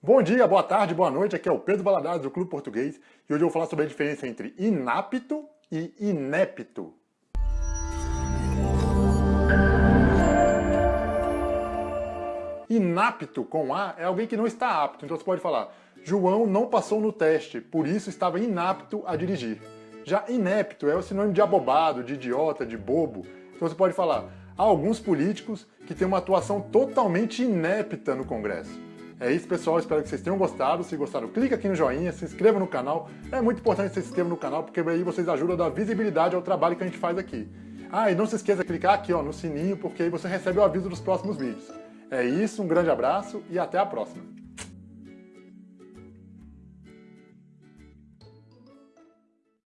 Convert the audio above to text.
Bom dia, boa tarde, boa noite, aqui é o Pedro Valadares do Clube Português e hoje eu vou falar sobre a diferença entre inapto e inepto. Inapto com A é alguém que não está apto, então você pode falar João não passou no teste, por isso estava inapto a dirigir. Já inepto é o sinônimo de abobado, de idiota, de bobo. Então você pode falar há alguns políticos que têm uma atuação totalmente inepta no Congresso. É isso, pessoal. Espero que vocês tenham gostado. Se gostaram, clica aqui no joinha, se inscreva no canal. É muito importante que você se inscreva no canal, porque aí vocês ajudam a dar visibilidade ao trabalho que a gente faz aqui. Ah, e não se esqueça de clicar aqui ó, no sininho, porque aí você recebe o aviso dos próximos vídeos. É isso, um grande abraço e até a próxima.